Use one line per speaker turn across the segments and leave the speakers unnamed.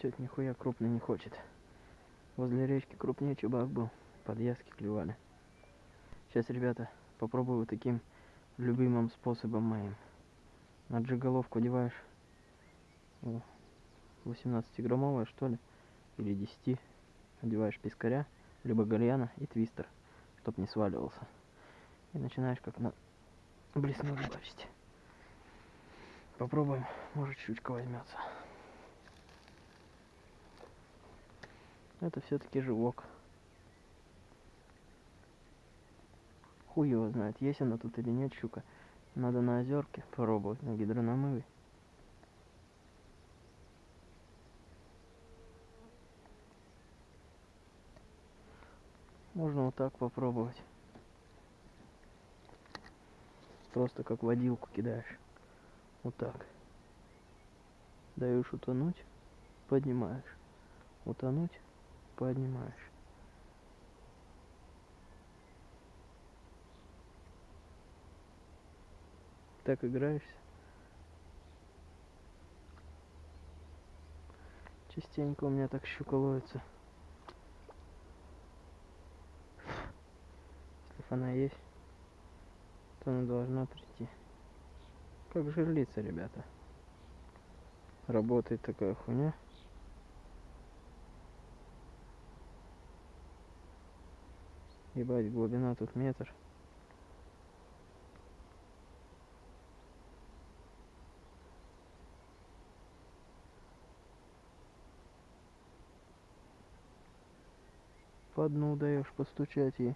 Тетя нихуя крупный не хочет. Возле речки крупнее чубак был. Подъязки клевали. Сейчас, ребята, попробую таким любимым способом моим. На джиголовку одеваешь 18-граммовая, что ли, или 10. Одеваешь пескаря, либо гальяна и твистер, чтоб не сваливался. И начинаешь как на блесну рыбачить. Попробуем, может щучка возьмется. Это все-таки живок. Хуй его знает, есть она тут или нет щука. Надо на озерке пробовать, на гидрономыве. Можно вот так попробовать. Просто как водилку кидаешь. Вот так. Даешь утонуть, поднимаешь. Утонуть, поднимаешь. Так играешься. Частенько у меня так щука ловится. Если она есть, то она должна прийти. Как жерлица, ребята. Работает такая хуйня. Ебать, глубина тут метр. По дну даешь постучать ей.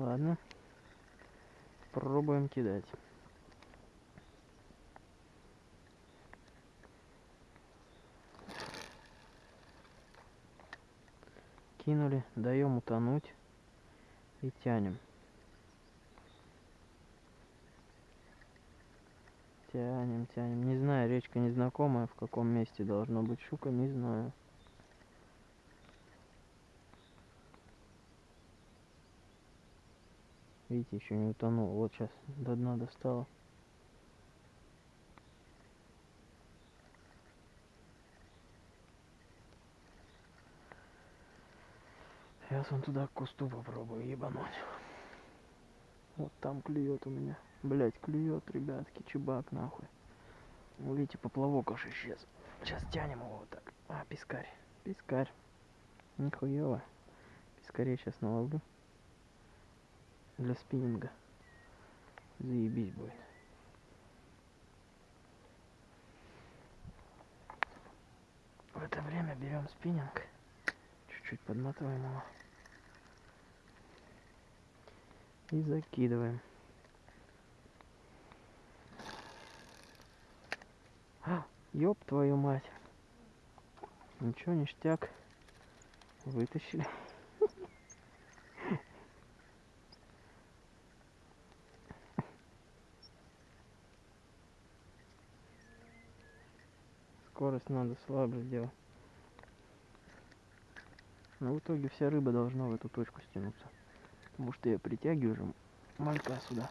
Ладно. Пробуем кидать. Кинули, даем утонуть и тянем. Тянем, тянем. Не знаю, речка незнакомая, в каком месте должно быть щука, не знаю. Видите, еще не утонул. Вот сейчас до дна достала. Сейчас он туда к кусту попробую ебануть. Вот там клюет у меня. Блять, клюет, ребятки, чебак нахуй. Видите, поплавок аж исчез. Сейчас тянем его вот так. А, пескарь. Пескарь. Нихуево. Пескарей сейчас наловлю для спиннинга. Заебись будет. В это время берем спиннинг, чуть-чуть подматываем его и закидываем. А, ёб твою мать. Ничего, ништяк. Вытащили. скорость надо слабо сделать. Но в итоге вся рыба должна в эту точку стянуться. Потому что я притягиваю же малька сюда.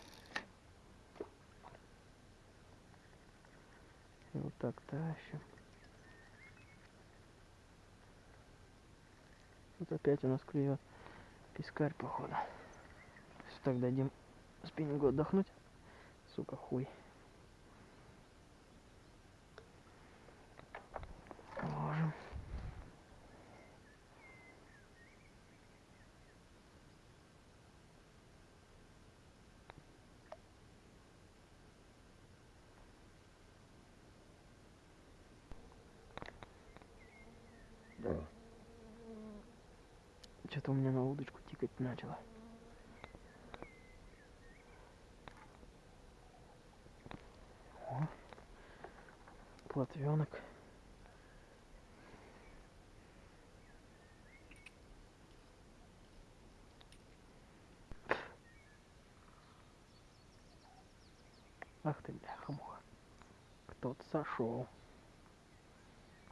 И вот так тащим. Вот опять у нас клюет пескарь, походу. Если так дадим спиннингу отдохнуть, сука, хуй. Да. Что-то у меня на удочку тикать начало. О, платвенок. Ах ты, бляха-муха. Кто-то сошел.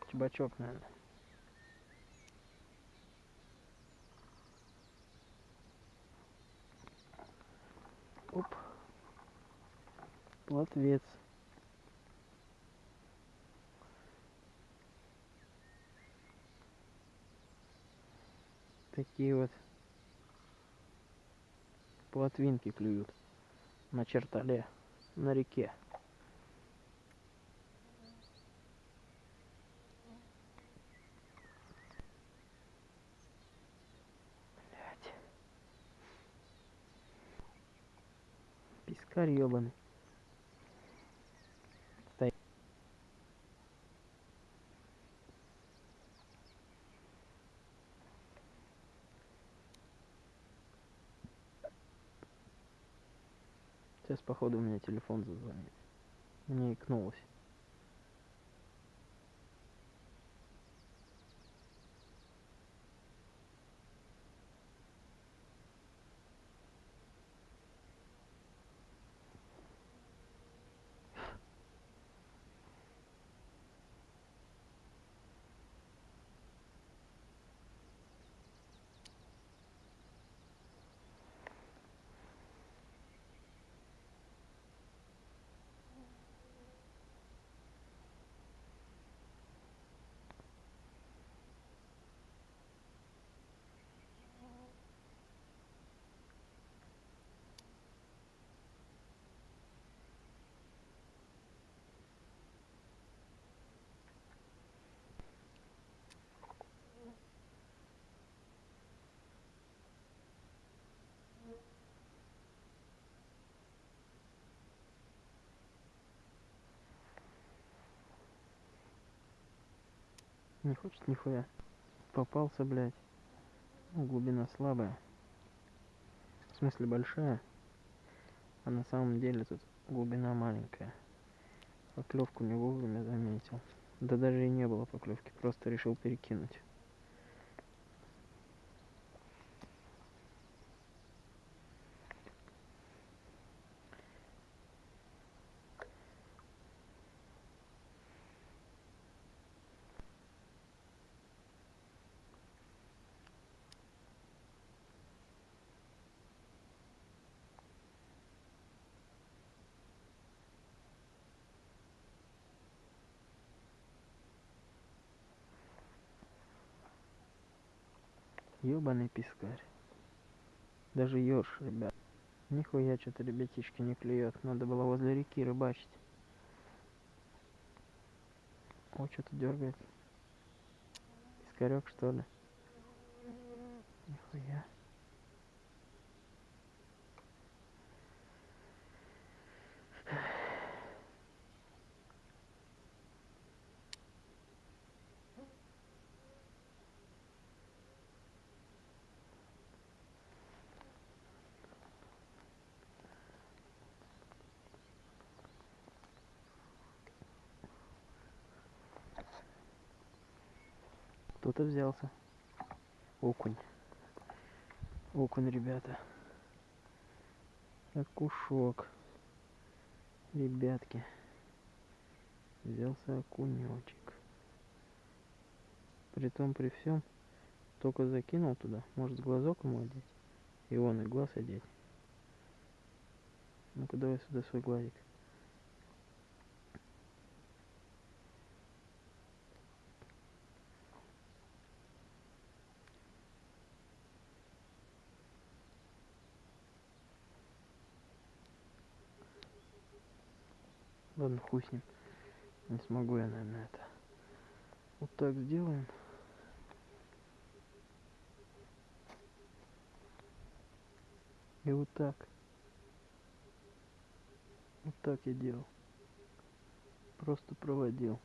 Чебачок, наверное. Плотвец. Такие вот плотвинки клюют на чертале, на реке. Блядь. Пискарь ебаный. Сейчас, походу, у меня телефон зазвонит. Мне икнулось. Не хочет нихуя. Попался, блядь. Ну, глубина слабая. В смысле большая. А на самом деле тут глубина маленькая. Поклевку не вовремя заметил. Да даже и не было поклевки, просто решил перекинуть. Ёбаный пескарь. Даже ёрш, ребят. Нихуя что-то ребятишки не клюет. Надо было возле реки рыбачить. О, что-то дергает. Пескарек что ли? Нихуя. Кто-то взялся. Окунь. Окунь, ребята. Окушок. Ребятки. Взялся окунечек. При том, при всем, только закинул туда. Может, глазок ему одеть? И он, и глаз одеть. Ну-ка, давай сюда свой глазик. Ладно, хуй с ним. Не смогу я, наверное, это. Вот так сделаем. И вот так. Вот так я делал. Просто проводил.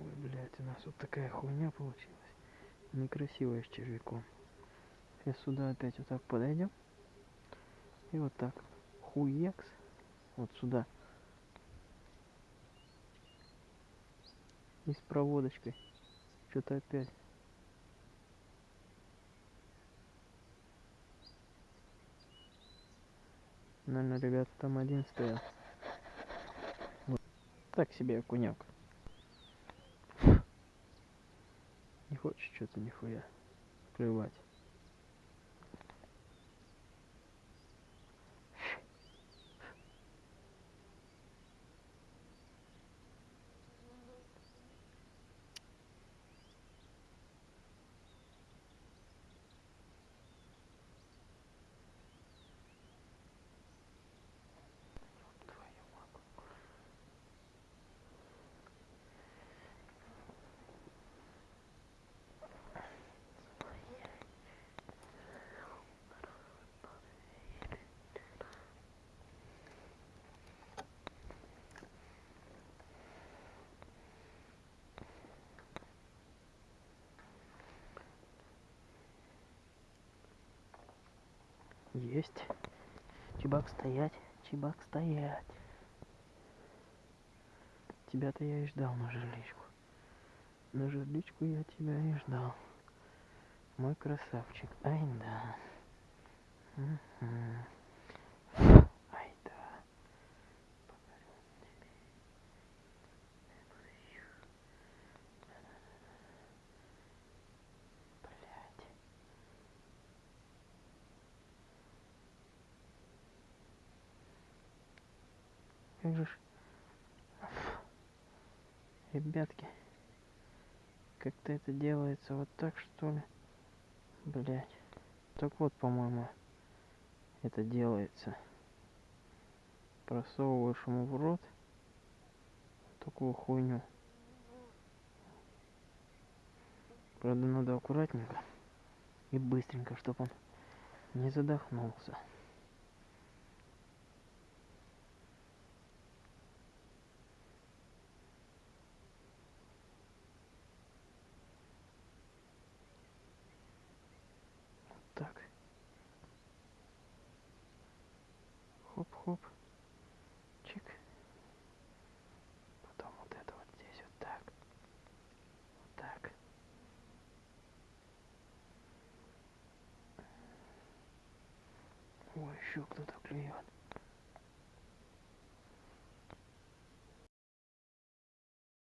Ой, блядь, у нас вот такая хуйня получилась. Некрасивая с червяком. Сейчас сюда опять вот так подойдем. И вот так. Хуекс. Вот сюда. И с проводочкой. Что-то опять. Наверное, ребята там один стоял. Вот. Так себе окунек. Не хочешь что-то нихуя клевать. Есть. Чебак стоять. Чебак стоять. Тебя-то я и ждал на жерличку. На жерличку я тебя и ждал. Мой красавчик. Ай да. Мгм. Как же ж... Ребятки, как-то это делается вот так, что ли? Блять. Так вот, по-моему, это делается. Просовываешь ему в рот такую хуйню. Правда, надо аккуратненько и быстренько, чтобы он не задохнулся. Вот так. Хоп-хоп. Чик. Потом вот это вот здесь вот так. Вот так. Ой, еще кто-то клюет.